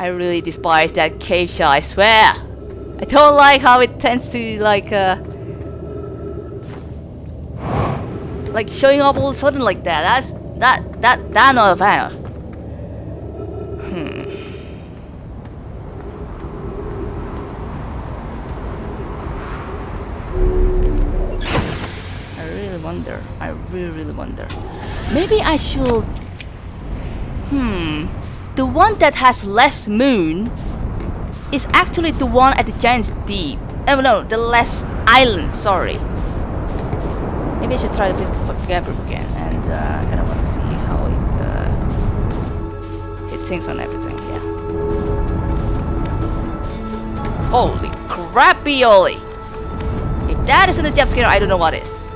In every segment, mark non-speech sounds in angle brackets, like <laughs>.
I really despise that cave shot, I swear. I don't like how it tends to like uh like showing up all of a sudden like that. That's that that that not a fan of. Hmm. I really wonder. I really really wonder. Maybe I should Hmm. The one that has less moon is actually the one at the Giant's Deep. Oh no, the less island, sorry. Maybe I should try to visit Gabriel again and uh, kind of want to see how it, uh, it thinks on everything, yeah. Holy crappy-oli! If that isn't a jump scare, I don't know what is.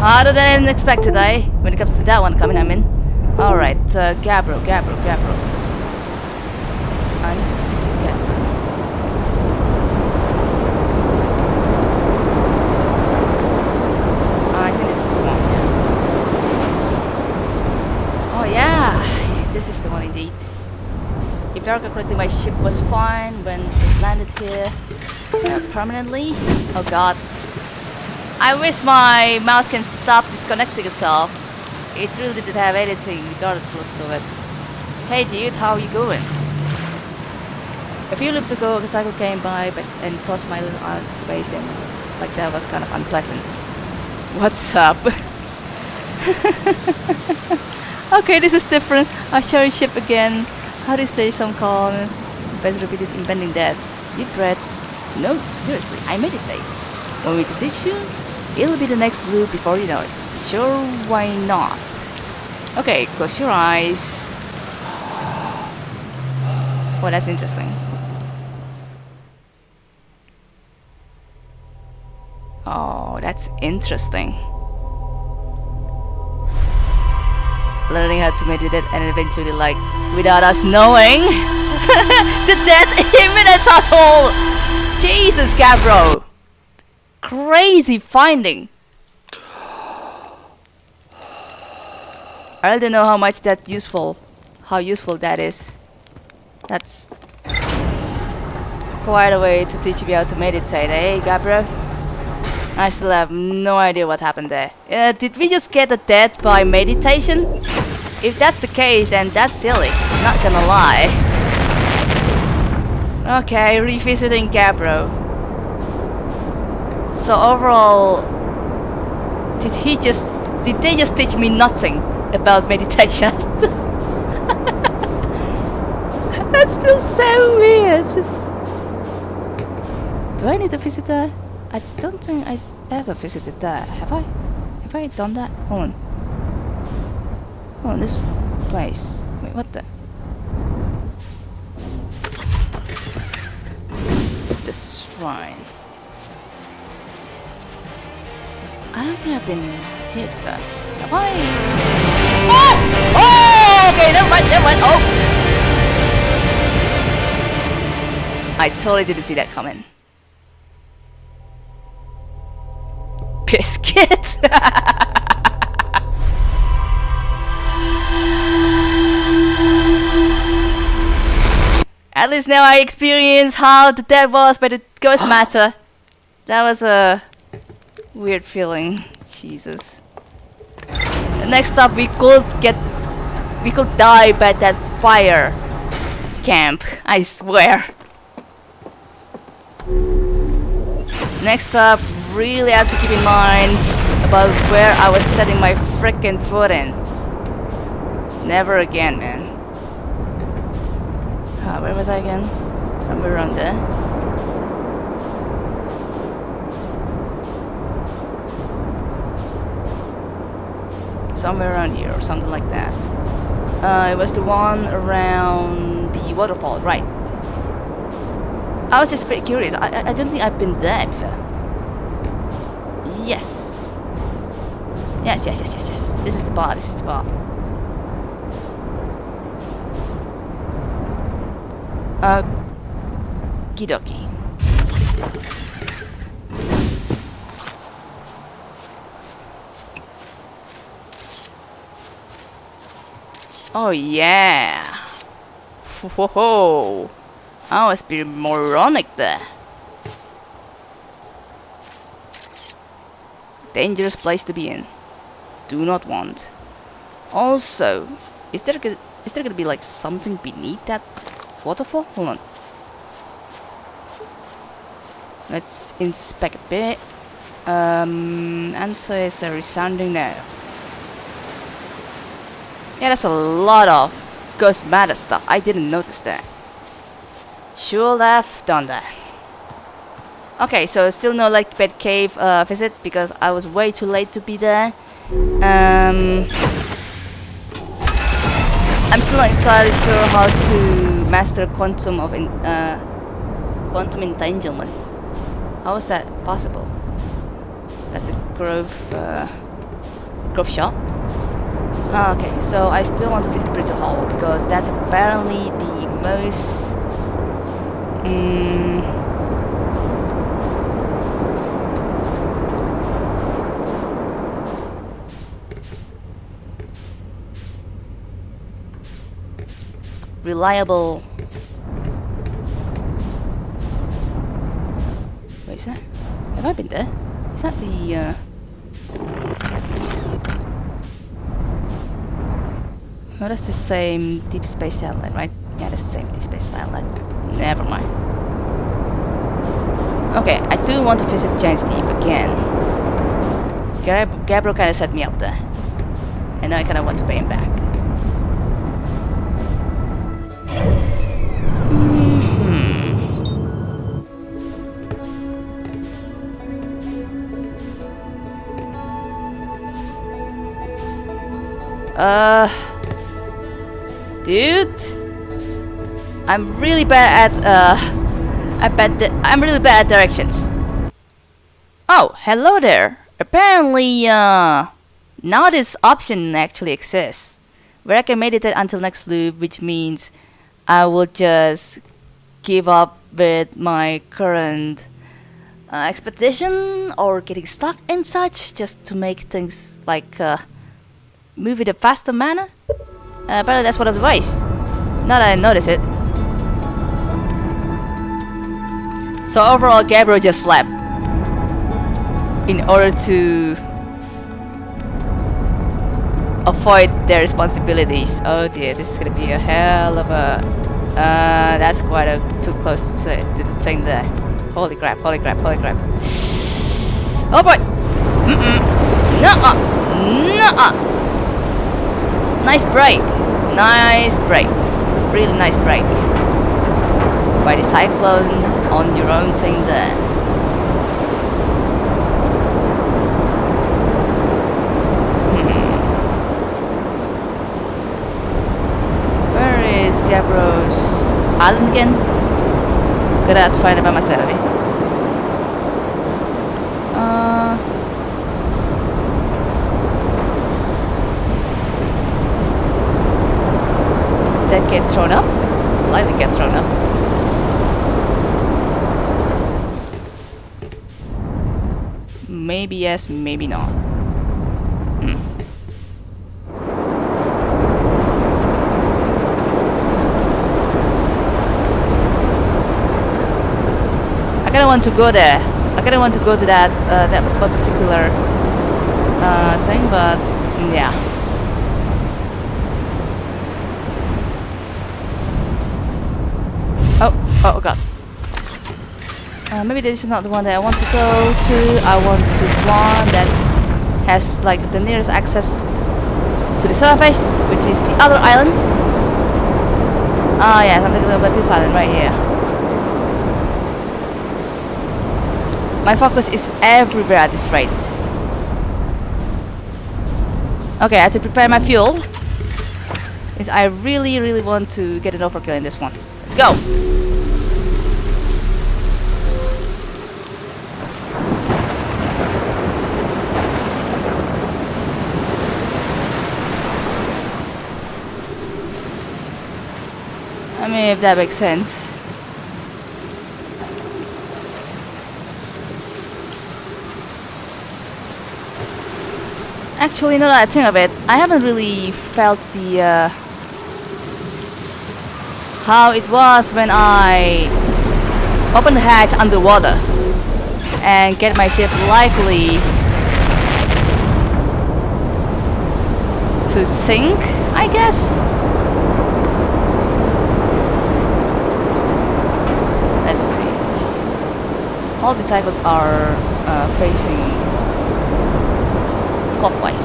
Harder than I expected, eh? When it comes to that one coming, I mean. Alright, uh, Gabriel, Gabriel. I need to visit Gabriel. I think this is the one, yeah. Oh yeah, this is the one indeed. If I recall correctly, my ship was fine when it landed here uh, permanently. Oh god. I wish my mouse can stop disconnecting itself. It really didn't have anything regardless to it. Hey dude, how are you going? A few loops ago, a cycle came by but, and tossed my little into space and like that was kind of unpleasant. What's up? <laughs> okay, this is different. I you ship again. How do you stay some calm? Best repeated impending death. You dreads. No, seriously, I meditate. Want me to teach you? It'll be the next loop before you know it. Sure, why not? Okay, close your eyes. Well, that's interesting. Oh, that's interesting. Learning how to meditate and eventually, like, without us knowing, <laughs> the death imminence asshole! Jesus, Gabbro! Crazy finding! I don't know how much that useful, how useful that is. That's quite a way to teach me how to meditate, eh, Gabbro? I still have no idea what happened there. Uh, did we just get a death by meditation? If that's the case, then that's silly. Not gonna lie. Okay, revisiting Gabbro. So overall, did he just, did they just teach me nothing about meditation? <laughs> That's still so weird. Do I need to visit there? I don't think I ever visited there. Have I? Have I done that? Hold on. Hold on, this place. Wait, what the? The shrine. I don't think I've been hit there. Have I? Oh! Oh! Okay, never mind, never mind. Oh! I totally didn't see that coming. Biscuit! <laughs> At least now I experience how the dead was by the ghost <gasps> matter. That was a weird feeling. Jesus. Next up, we could get, we could die by that fire camp. I swear. Next up, really have to keep in mind about where I was setting my frickin' foot in. Never again, man. Uh, where was I again? Somewhere around there. somewhere around here or something like that. Uh, it was the one around the waterfall, right? I was just a bit curious. I, I, I don't think I've been there before. Yes. Yes, yes, yes, yes, yes. This is the bar, this is the bar. Uh, Kidoki. Oh yeah. Whoa. I was being moronic there. Dangerous place to be in. Do not want. Also, is there gonna, is there gonna be like something beneath that waterfall? Hold on. Let's inspect a bit. Um, answer is a resounding no. Yeah, that's a lot of ghost matter stuff. I didn't notice that. Should have done that. Okay, so still no like bed cave uh, visit because I was way too late to be there. Um, I'm still not entirely sure how to master quantum of in, uh, quantum entanglement. How is that possible? That's a grove uh, grove shot. Ah, okay, so I still want to visit Brittle Hollow because that's apparently the most. Um, reliable. Wait, is that? Have I been there? Is that the? Uh, That's the same deep space satellite, right? Yeah, that's the same deep space satellite. Never mind. Okay, I do want to visit Giant's Deep again. Gab Gabriel kind of set me up there. And now I kind of want to pay him back. Uh, dude, I'm really bad at uh, I bet I'm really bad at directions. Oh, hello there. Apparently, uh, now this option actually exists, where I can meditate until next loop, which means I will just give up with my current uh, expedition or getting stuck and such, just to make things like uh, move in a faster manner? Uh, apparently that's one of the ways. Now that I notice it. So overall, Gabriel just slept. In order to avoid their responsibilities. Oh dear, this is gonna be a hell of a... Uh, that's quite a too close to, to the thing there. Holy crap, holy crap, holy crap. Oh boy! Mm-mm. Nuh-uh! Nuh-uh! Nice break. Nice break. Really nice break. By the cyclone on your own thing there. Hmm. Where is Gabriel's island again? Gotta find it by myself. Eh? Uh... that get thrown up? Likely get thrown up. Maybe yes, maybe not. Hmm. I kinda want to go there. I kinda want to go to that uh, that particular uh, thing, but yeah. Oh, god. Uh, maybe this is not the one that I want to go to. I want to one that has like the nearest access to the surface, which is the other island. Oh yeah, I'm thinking about this island right here. My focus is everywhere at this rate. Okay, I have to prepare my fuel. I really, really want to get an overkill in this one. Let's go! if that makes sense. Actually, now that I think of it, I haven't really felt the uh, how it was when I open the hatch underwater and get my ship likely to sink, I guess. All the cycles are uh, facing clockwise,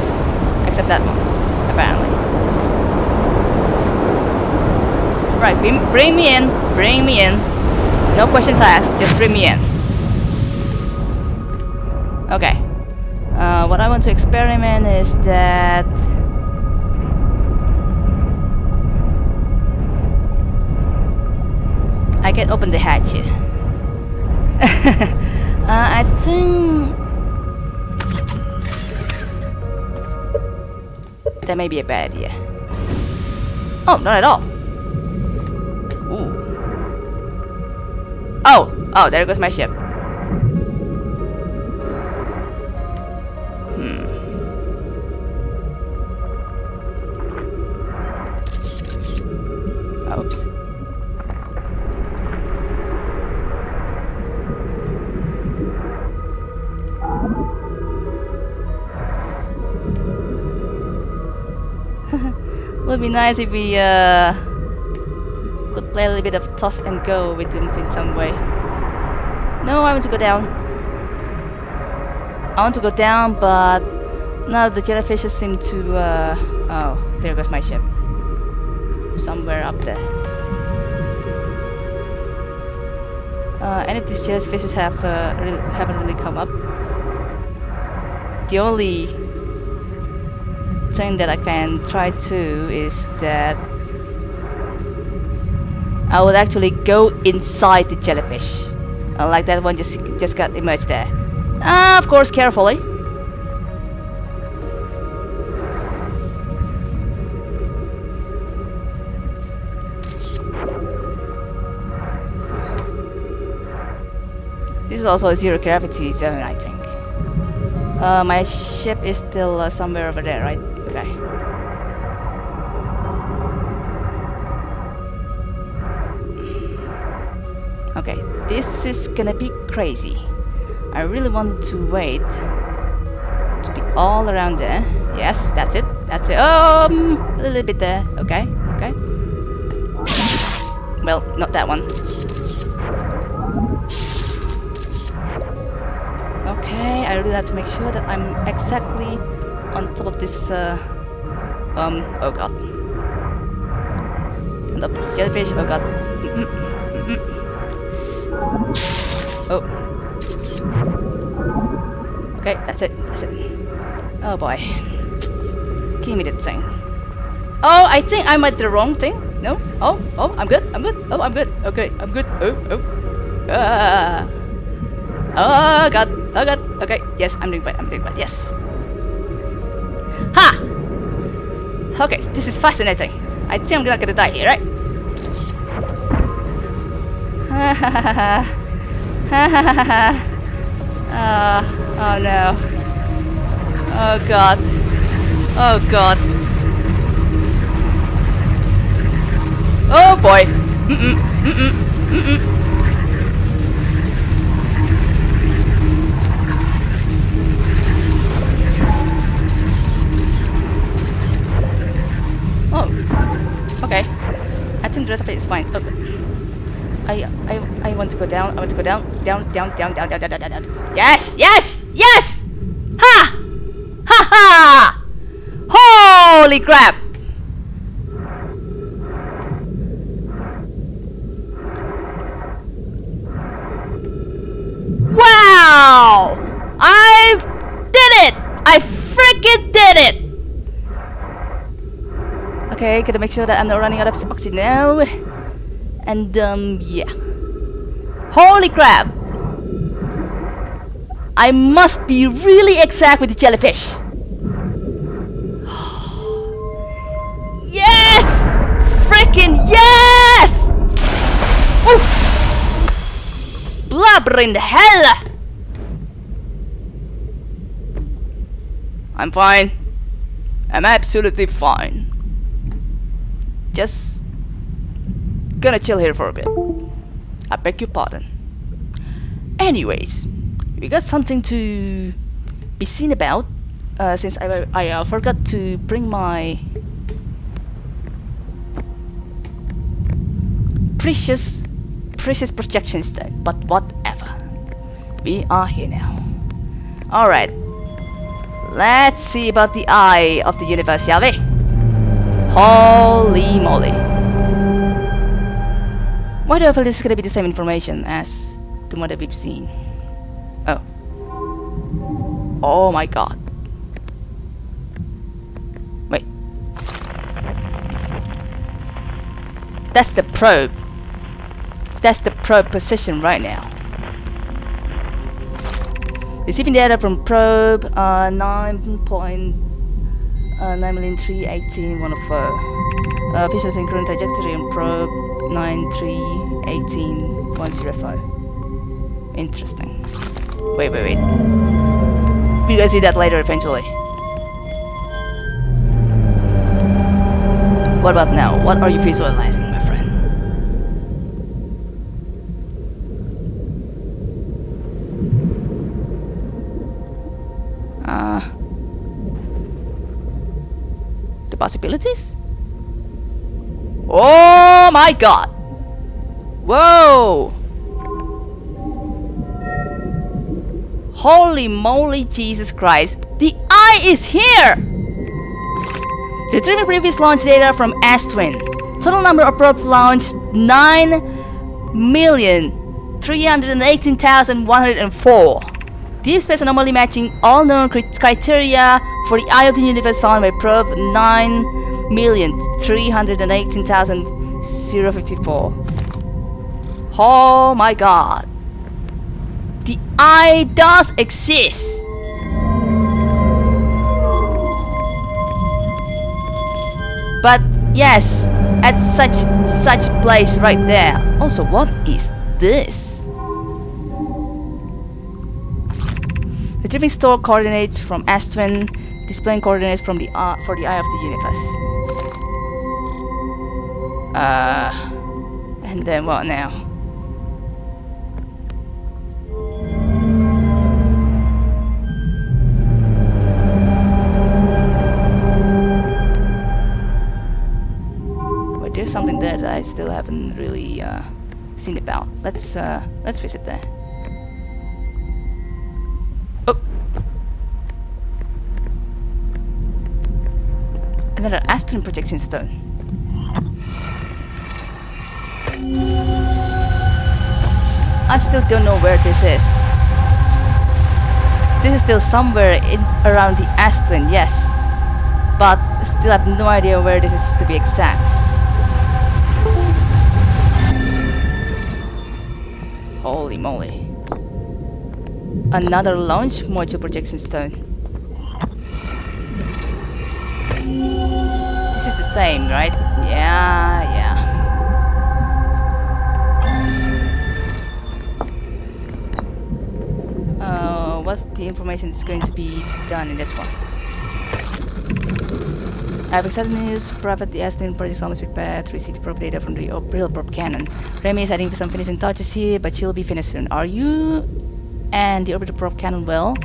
except that one, apparently. Right, bring, me in, bring me in. No questions asked, just bring me in. Okay. Uh, what I want to experiment is that I can open the hatch here. <laughs> uh, I think that may be a bad idea. Oh, not at all. Ooh. Oh, oh, there goes my ship. Be nice if we uh, could play a little bit of toss and go with him in some way. No, I want to go down. I want to go down, but now the jellyfishes seem to. Uh, oh, there goes my ship. Somewhere up there. Uh, any of these jellyfishes have uh, haven't really come up. The only thing that I can try to is that I would actually go inside the jellyfish. Uh, like that one just just got emerged there. Uh, of course, carefully. This is also a zero gravity zone, I think. Uh, my ship is still uh, somewhere over there, right? This is gonna be crazy. I really wanted to wait to be all around there. Yes, that's it. That's it. Um, a little bit there. Okay, okay. Well, not that one. Okay, I really have to make sure that I'm exactly on top of this, uh, um, oh god. On top of this jellyfish, oh god. Mm -mm, oh. Okay, that's it, that's it. Oh boy. Give me that thing. Oh, I think I might the wrong thing. No? Oh, oh, I'm good, I'm good. Oh, I'm good. Okay, I'm good. Oh, oh. Ah. Oh god, oh god. Okay, yes, I'm doing fine, I'm doing fine, yes. Ha! Okay, this is fascinating. I think I'm not gonna die here, right? Uh, <laughs> oh no. Oh god. Oh god. Oh boy. Mm-mm, mm-mm, mm-mm. think the rest of it is fine. Oh. I, I, I want to go down. I want to go down, down, down, down, down, down, down, down, down. Yes, yes, yes! Ha! Ha ha! Holy crap! Wow! I did it! I freaking did it! Okay, gotta make sure that I'm not running out of oxygen now. And, um, yeah. Holy crap! I must be really exact with the jellyfish. yes! Freaking yes! Oof! Blubber in the hell! I'm fine. I'm absolutely fine. Just gonna chill here for a bit. I beg your pardon. Anyways, we got something to be seen about. Uh, since I, I uh, forgot to bring my precious, precious projection stone. But whatever. We are here now. Alright. Let's see about the eye of the universe, shall we? Holy moly. Why do I feel this is gonna be the same information as the one that we've seen? Oh. Oh my god. Wait. That's the probe. That's the probe position right now. Receiving data from probe uh, 9.9 uh, 9 million 318 104. Uh, trajectory on probe 9318 105. Interesting. Wait, wait, wait. We're gonna see that later eventually. What about now? What are you visualizing, my friend? Uh, the possibilities? Oh Oh my god! Whoa! Holy moly, Jesus Christ! The eye is here! Retrieving previous launch data from Ash Twin. Total number of probes launched 9,318,104. Deep space anomaly matching all known criteria for the eye of the universe found by probe 9,318,054. Oh my god. The eye does exist. But yes, at such such place right there. Also, what is this? The Retrieving store coordinates from Ash Twin, displaying coordinates from the uh, for the eye of the universe. Uh, and then what now? Wait, there's something there that I still haven't really uh, seen about. Let's uh, let's visit there. Oh. Another Ash Twin projection stone. I still don't know where this is. This is still somewhere in around the Ash Twin, yes. But still have no idea where this is to be exact. Holy moly. Another launch module projection stone. This is the same, right? Yeah, yeah. What's the information that's going to be done in this one? I have exciting news. Private the Ash Twin project almost prepared 360 probe data from the real probe cannon. Ramie is adding some finishing touches here, but she'll be finished soon. Are you and the orbital probe cannon well?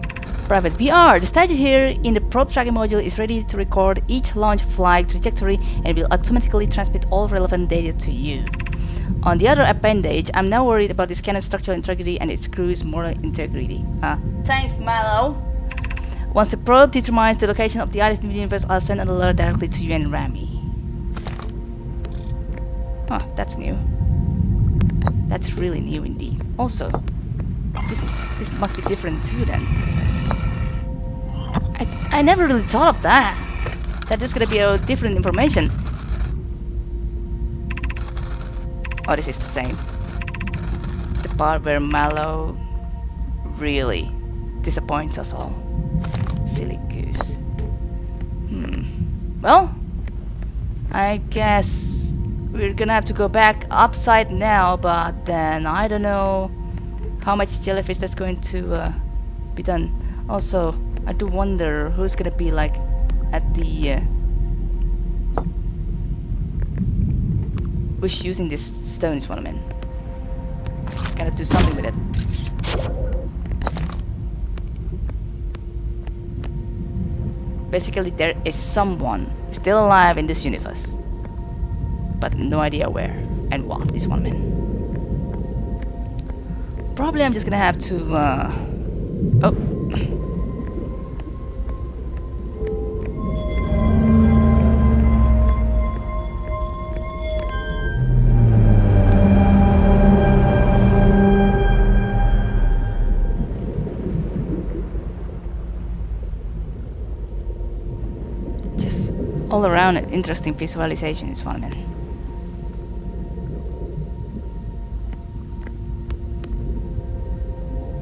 Private VR, the statue here in the probe tracking module is ready to record each launch flight trajectory and will automatically transmit all relevant data to you. On the other appendage, I'm now worried about this cannon's structural integrity and its crew's moral integrity. Ah, thanks, Mallow. Once the probe determines the location of the eye of the universe, I'll send an alert directly to you and Ramie. Oh, that's new. That's really new indeed. Also, this this must be different too then. I I never really thought of that. That is gonna be a different information. Oh, this is the same. The part where Mallow really disappoints us all. Silly goose. Hmm. Well, I guess we're gonna have to go back upside now, but then I don't know how much jellyfish that's going to uh, be done. Also, I do wonder who's gonna be like at the uh, who's using this stone is what I mean. Gotta do something with it. Basically, there is someone still alive in this universe, but no idea where and what. This one man. Probably, I'm just gonna have to. Uh, oh. Interesting visualization is I mean.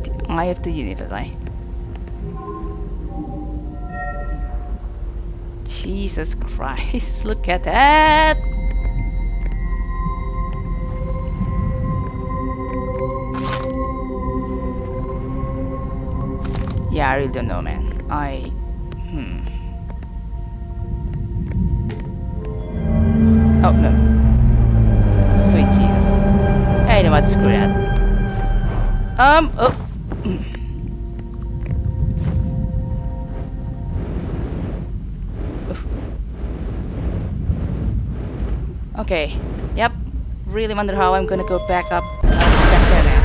The eye of the universe, I. Jesus Christ, <laughs> look at that! Yeah, I really don't know, man. I. Screw that. Um, oh. Okay. Yep. Really wonder how I'm gonna go back up. Uh, now.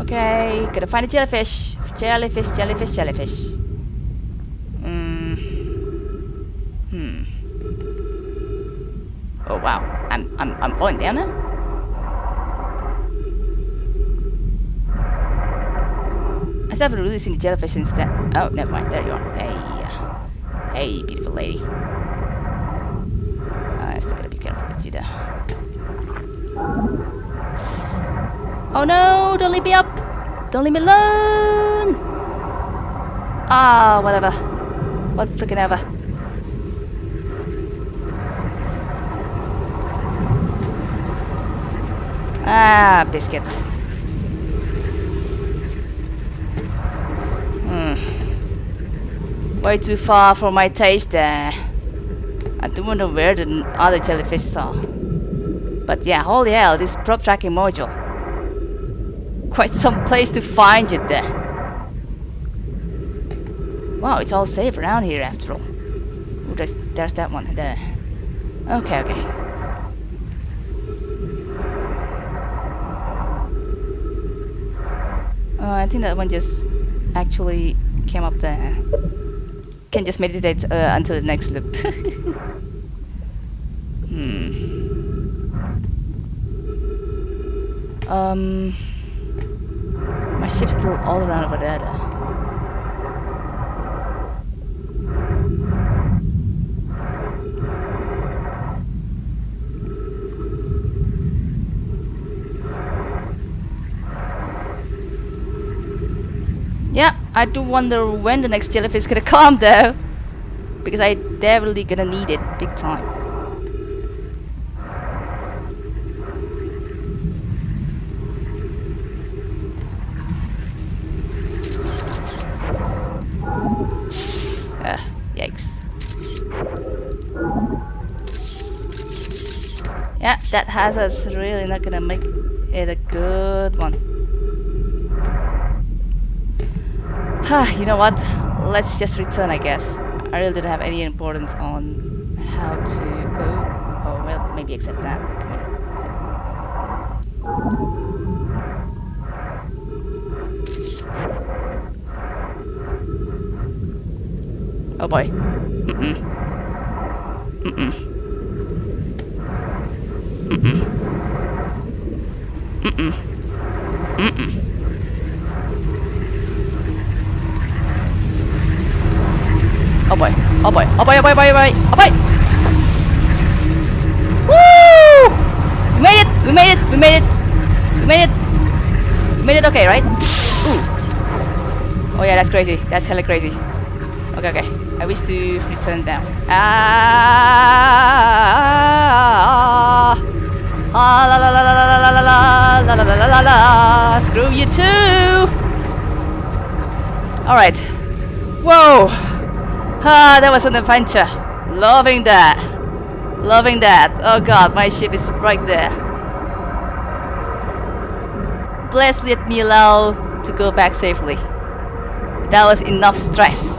Okay, gotta find a jellyfish. Jellyfish, jellyfish, jellyfish. Mm. Hmm. Oh wow, I'm I'm I'm falling down now. I started seen the jellyfish instead. Oh, never mind. There you are. Hey, uh, hey, beautiful lady. I still gotta be careful with you there. Oh no, don't leave me up! Don't leave me alone! Ah, whatever. What freaking ever. Ah, biscuits. Hmm. Way too far for my taste there. I do wonder where the other jellyfishes are. But yeah, holy hell, this probe tracking module quite some place to find it there. Wow, it's all safe around here after all. Ooh, there's, there's that one there. Okay, okay. Uh, I think that one just actually came up there. Can just meditate uh, until the next loop. <laughs> hmm. Um. My ship's still all around over there. though. Yeah, I do wonder when the next jellyfish is gonna <laughs> come though. Because I definitely gonna need it big time. Uh, yikes. Yeah, that hazard's really not gonna make it a good one. You know what? Let's just return, I guess. I really didn't have any importance on how to... Oh, oh well, maybe accept that. Oh boy. Mm-mm. Mm-mm. Mm-mm. Mm-mm. Mm-mm. Oh boy. Oh. Oh oh oh oh boy. Oh boy! Woo! We made it! We made it! We made it! We made it! We made it okay, right? Ooh. Oh yeah, that's crazy. That's hella crazy. Okay, okay. I wish to return down. Ah! Ah la la la la la la la la la la la la la la Screw you too! Alright. Whoa! Ah, that was an adventure. Loving that. Loving that. Oh god, my ship is right there. Please let me allow to go back safely. That was enough stress.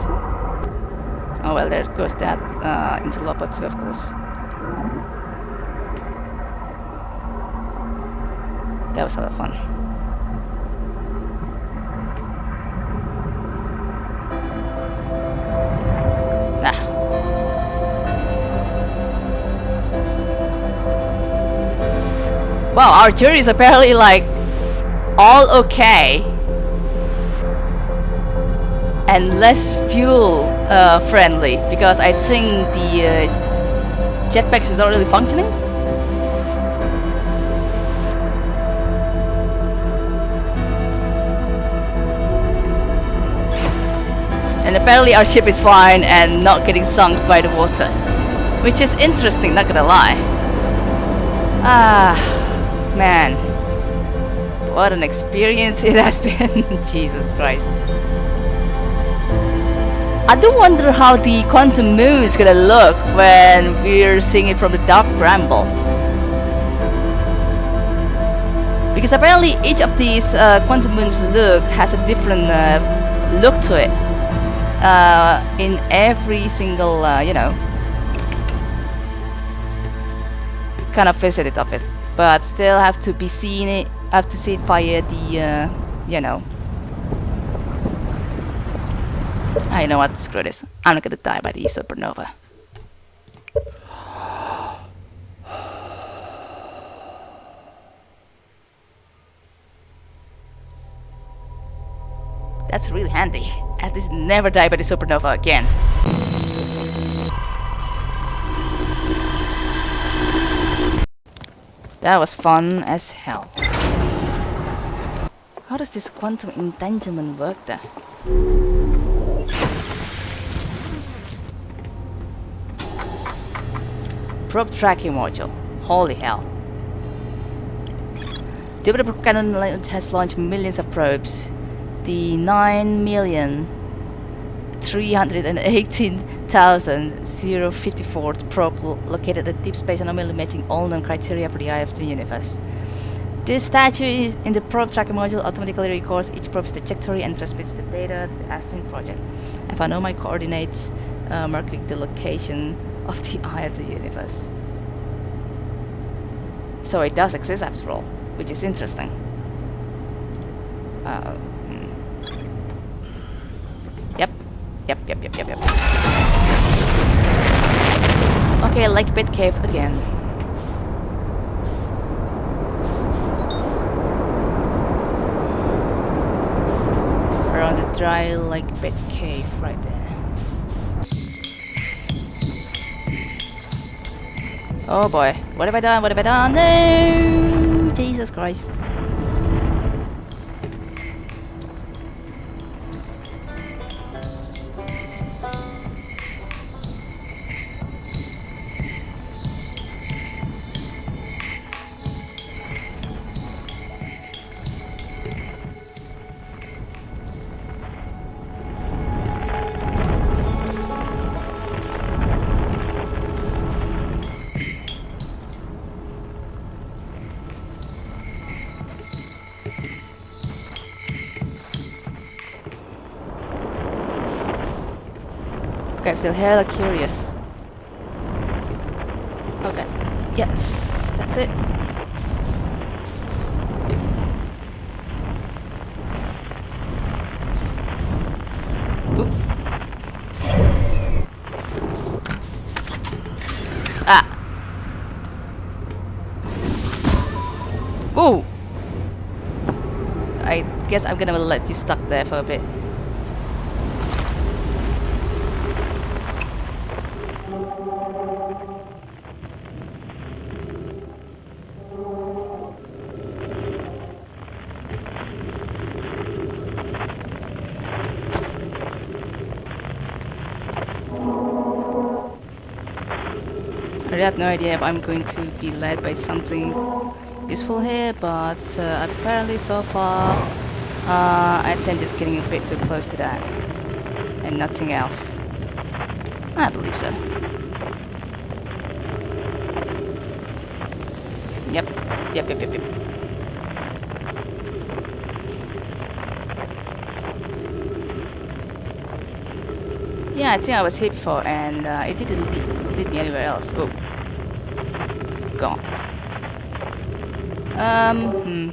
Oh well, there goes that uh, interloper too, of course. That was a lot of fun. Wow, our jury is apparently like all okay and less fuel uh, friendly because I think the uh, jetpacks is not really functioning. And apparently our ship is fine and not getting sunk by the water. Which is interesting, not gonna lie. Ah, man. What an experience it has <laughs> been. Jesus Christ. I do wonder how the quantum moon is gonna look when we're seeing it from the dark bramble. Because apparently each of these uh, quantum moons look has a different uh, look to it. Uh, in every single, uh, you know, kind of visit of it. But still have to be seen it, have to see it via the, uh, you know, I know what, screw this. I'm not gonna die by the supernova. That's really handy. At least never die by the supernova again. That was fun as hell. How does this quantum entanglement work then? Probe tracking module. Holy hell. Jupiter Cannon has launched millions of probes. The 9 million 318,054th probe located at deep space anomaly matching all known criteria for the eye of the universe. This statue is in the probe tracking module automatically records each probe's trajectory and transmits the data to the Ash Twin project. If I know my coordinates, uh, marking the location of the eye of the universe. So it does exist after all, which is interesting. Uh, hmm. Yep, yep, yep, yep, yep, yep. Okay, Lakebed Cave again. Around the dry Lake Pit Cave right there. Oh boy, what have I done? What have I done? No! Jesus Christ. Still hella curious. Okay. Yes, that's it. Ah. Ooh. I guess I'm gonna let you stuck there for a bit. Have no idea if I'm going to be led by something useful here, but uh, apparently so far uh, I think I'm just getting a bit too close to that. And nothing else. I believe so. Yep, yep, yep, yep, yep. Yeah, I think I was here before and uh, it didn't lead, lead me anywhere else. Oh. Gone. Um, hmm.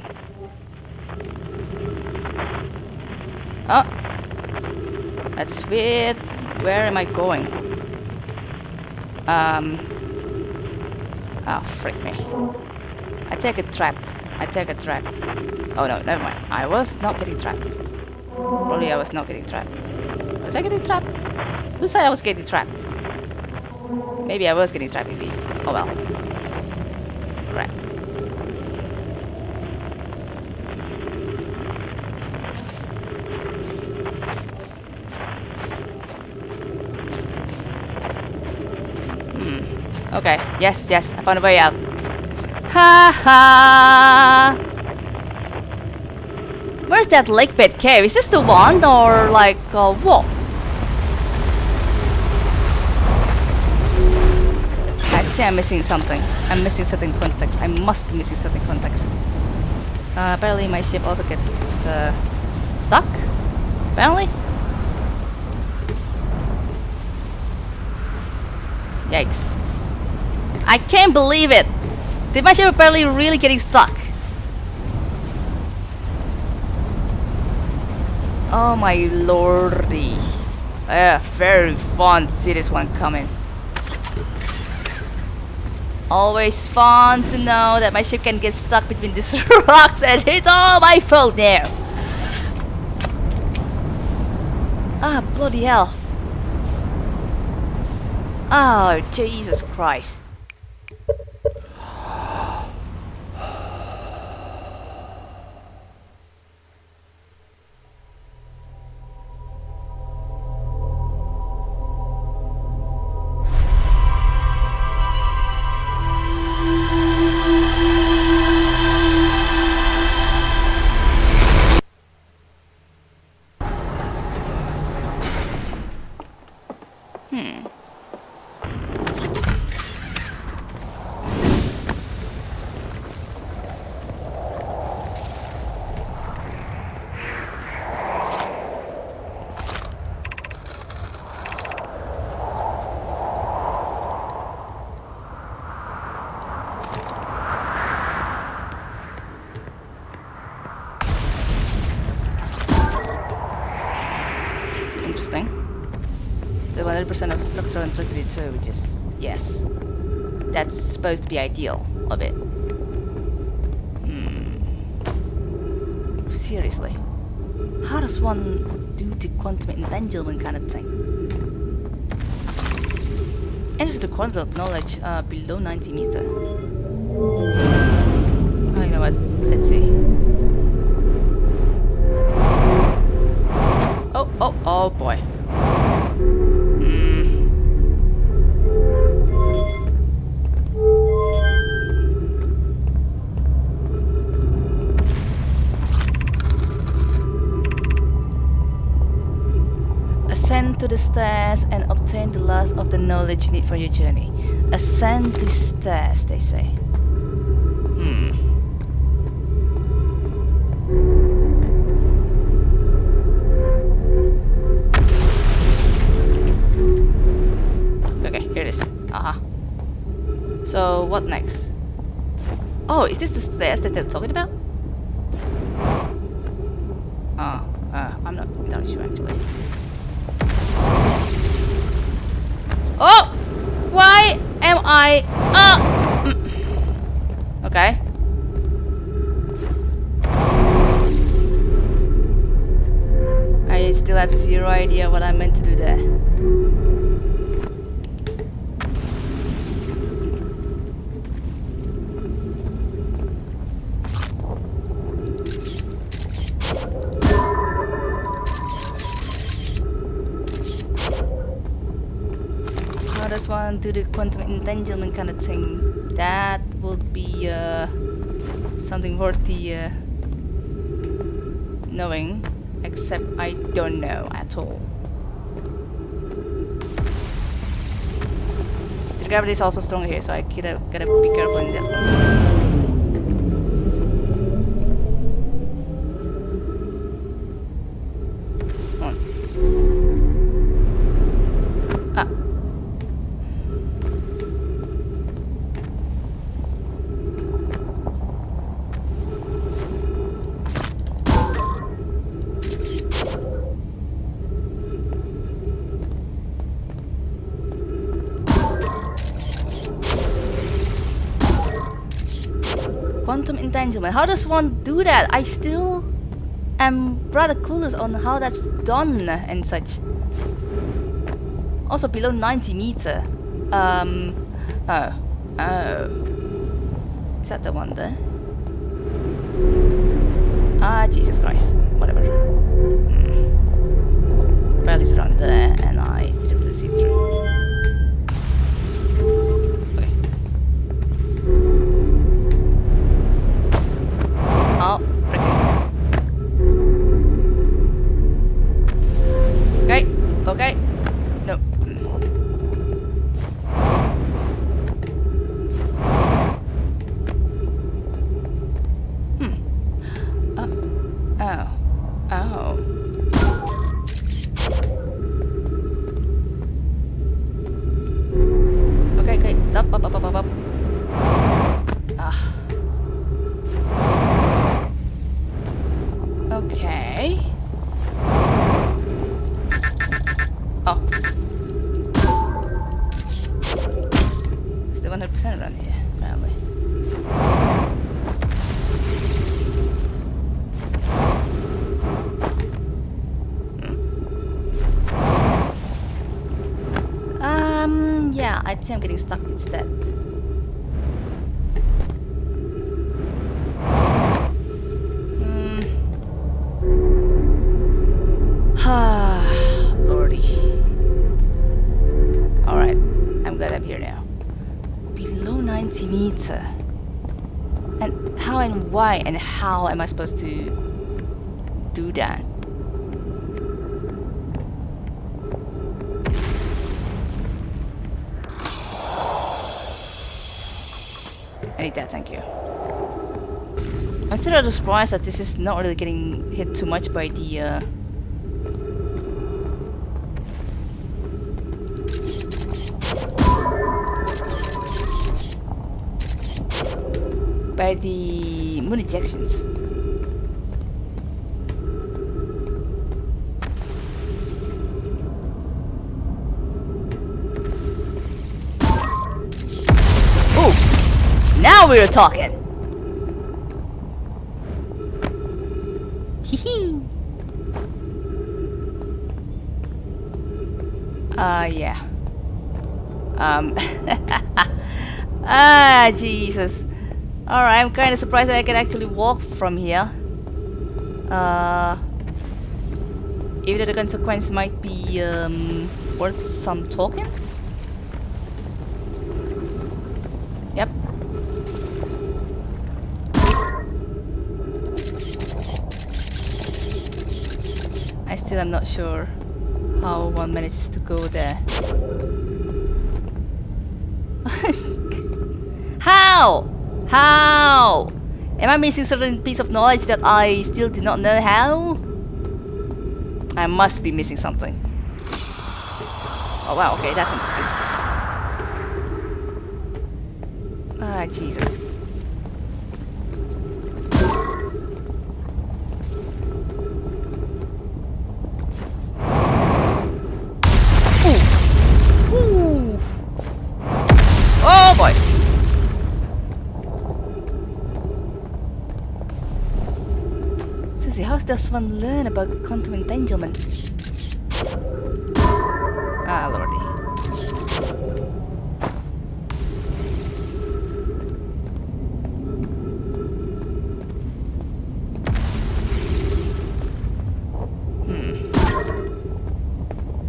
Oh. That's weird. Where am I going? Um. Oh, frick me. I take it trapped. I take it trapped. Oh no, never mind. I was not getting trapped. Probably I was not getting trapped. Was I getting trapped? Who said I was getting trapped? Maybe I was getting trapped indeed. Oh well. Hmm. Okay. Yes, yes. I found a way out. Ha ha! Where's that Lakebed Cave? Is this the one or like uh, what? Think I'm missing something. I'm missing certain context. I must be missing certain context. Uh, apparently my ship also gets uh, stuck. Apparently. Yikes. I can't believe it! Did my ship apparently really getting stuck? Oh my lordy. Yeah, very fun to see this one coming. Always fun to know that my ship can get stuck between these <laughs> rocks and it's all my fault there. Ah, bloody hell. Oh, Jesus Christ. 100% of structural integrity too, which is, yes. That's supposed to be ideal of it. Hmm. Seriously. How does one do the quantum entanglement kind of thing? Enters the quantum of knowledge uh, below 90 meter. Say. Hmm. Okay, here it is. Uh-huh. So, what next? Oh, is this the stairs that they're talking about? Oh, uh, I'm not entirely sure actually. Oh! Why am I... Uh. Okay. I still have zero idea what I meant to do there. How does one do the quantum entanglement kind of thing? That would uh something worth the uh, knowing, except I don't know at all. The gravity is also strong here, so I gotta, gotta be careful in that Quantum entanglement. How does one do that? I still am rather clueless on how that's done and such. Also below 90 meter. Um. Oh. Oh. Is that the one there? Ah, Jesus Christ. Whatever. Hmm. Well, around there, and I didn't really see through. Below 90 meter. And how and why and how am I supposed to do that? I need that, thank you. I'm still a little surprised that this is not really getting hit too much by the uh, by the moon ejections. Ooh! Now we're talking! Hee Uh, yeah. Um. <laughs> ah, Jesus. Alright, I'm kind of surprised that I can actually walk from here. Uh. Even though the consequence might be um, worth some token? Yep. I still am not sure how one manages to go there. <laughs> how? How? Am I missing certain piece of knowledge that I still do not know how? I must be missing something. Oh wow, okay, that's interesting. Ah, Jesus. Does one learn about quantum entanglement? Ah, lordy. Hmm.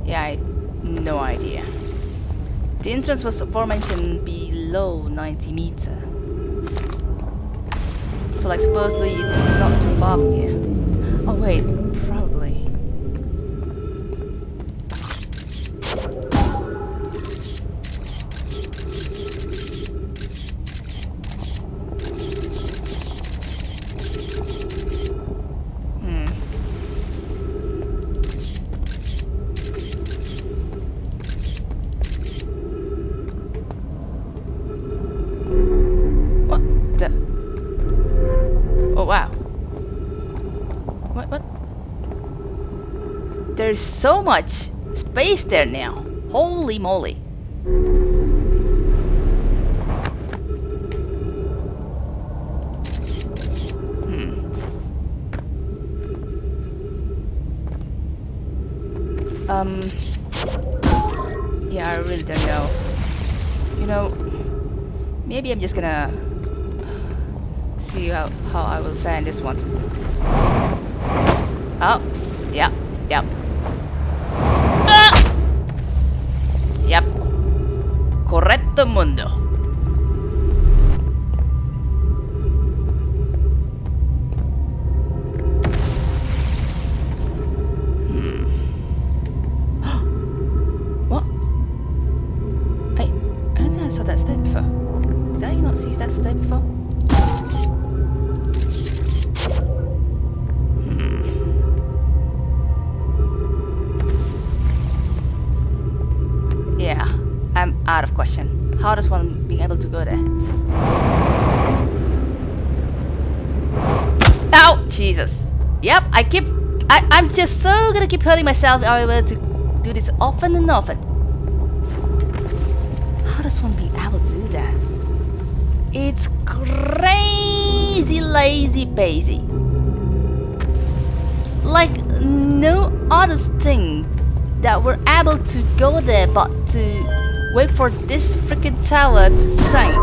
Yeah, I no idea. The entrance was aforementioned below 90 meter. So like supposedly it's not too far from here. Wait, There's so much space there now. Holy moly. Hmm. Um Yeah, I really don't know. You know, maybe I'm just gonna see how, how I will find this one. Oh, yeah, yep. temen hurting myself if I'm able to do this often and often. How does one be able to do that? It's crazy lazy bazy. Like no other thing that we're able to go there but to wait for this freaking tower to sink.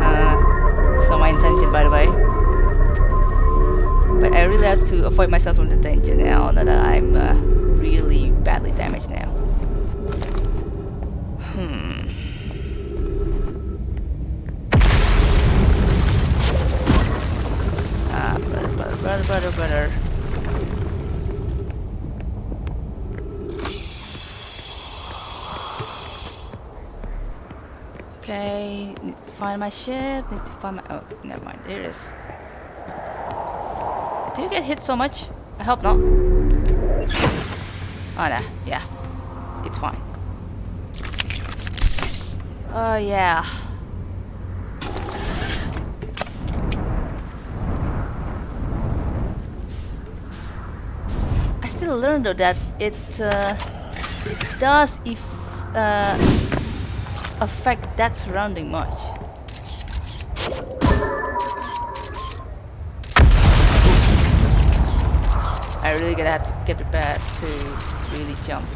Uh, that's not my intention by the way. But I really have to avoid myself from the danger now that I'm uh, really badly damaged now. Hmm. Ah, brother, brother, brother, brother, brother. Okay, need to find my ship. Need to find my. Oh, never mind. There it is. Do you get hit so much? I hope not. Oh no, yeah, it's fine. Oh yeah. I still learned though that it uh, does if uh, affect that surrounding much. I really gonna have to get prepared to really jump.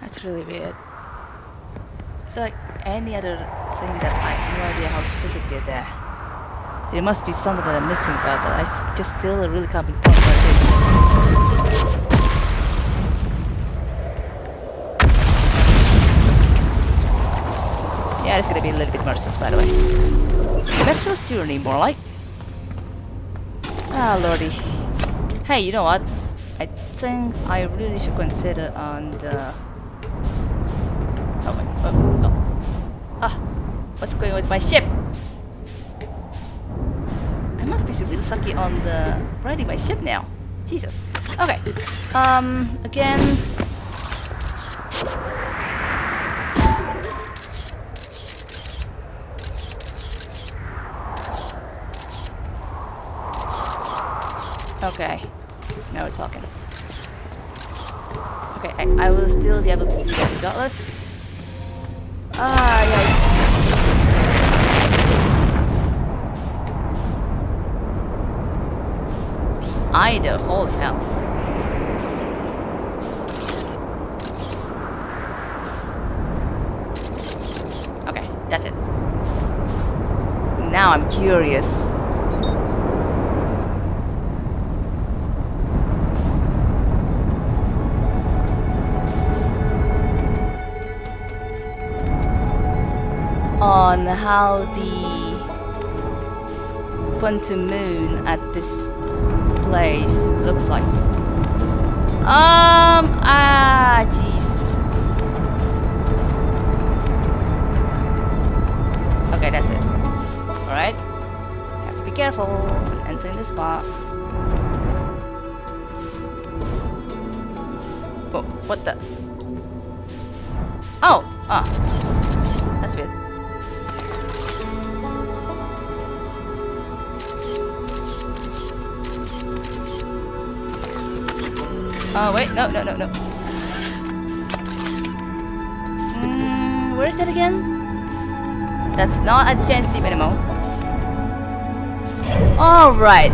That's really weird. It's like any other thing that I have no idea how to physically get there. There must be something that I'm missing, but, but I just still really can't pinpoint what it is. Yeah, it's gonna be a little bit merciless, by the way. Merciless journey, more like. Ah, lordy. Hey, you know what? I think I really should consider on the. Oh wait, oh, no. Ah, what's going on with my ship? Sucky on the riding my ship now. Jesus. Okay. Um. Again. Okay. Now we're talking. Okay, I, I will still be able to do that regardless. Ah, yikes. The Ida, holy hell. Okay, that's it. Now I'm curious. On how the quantum moon at this place looks like. Um, ah, jeez. Careful entering the spot. Oh, what the? Oh, ah. That's weird. Oh, wait, no, no, no, no. Mm, where is that again? That's not a giant steep anymore. Alright.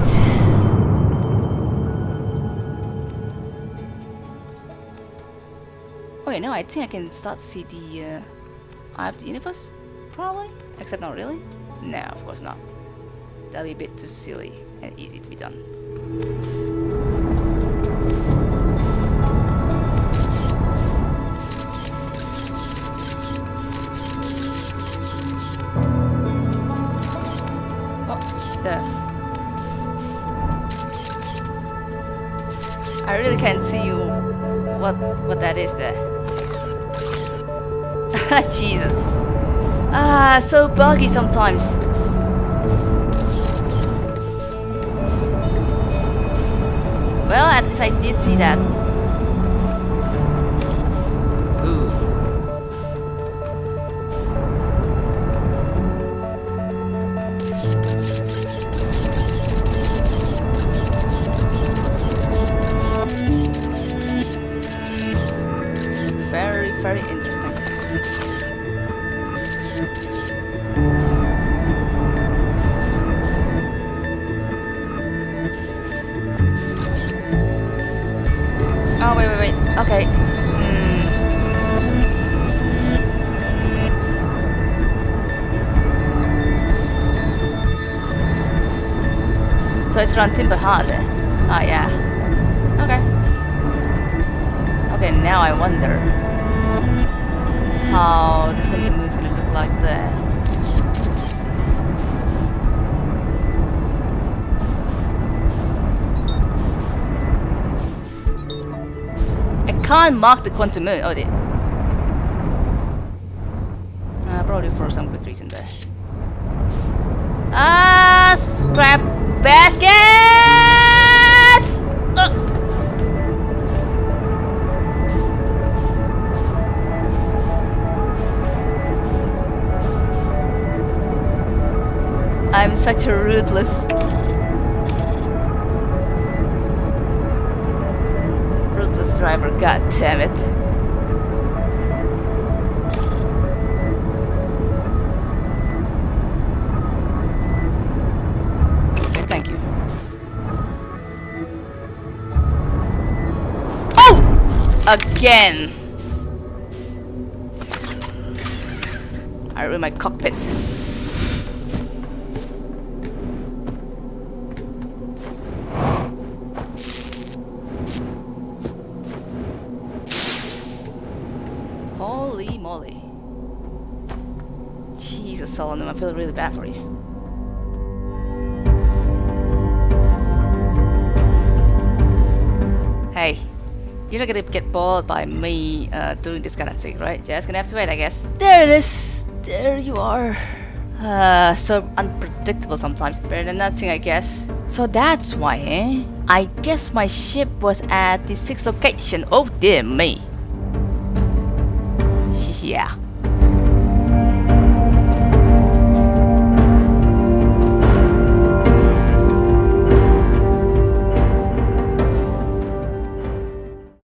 Wait, no, I think I can start to see the uh, Eye of the Universe? Probably? Except not really? No, of course not. That'd be a bit too silly and easy to be done. Oh, there. I really can't see you what what that is there. <laughs> Jesus. Ah, so buggy sometimes. Well, at least I did see that. Around Timber Hearth there. Oh, yeah. Okay. Okay, now I wonder how this quantum moon is gonna look like there. I can't mark the quantum moon. Oh dear. Uh, probably for some good reason there. Ah, scrap such a ruthless. Ruthless driver, god damn it. Thank you. Oh! Again! I ruined my cockpit. Bad for you. Hey, you're not gonna get bored by me uh, doing this kind of thing, right? Just gonna have to wait, I guess. There it is! There you are. Uh, so unpredictable sometimes. Better than nothing, I guess. So that's why, eh? I guess my ship was at the sixth location. Oh dear me. <laughs> Yeah.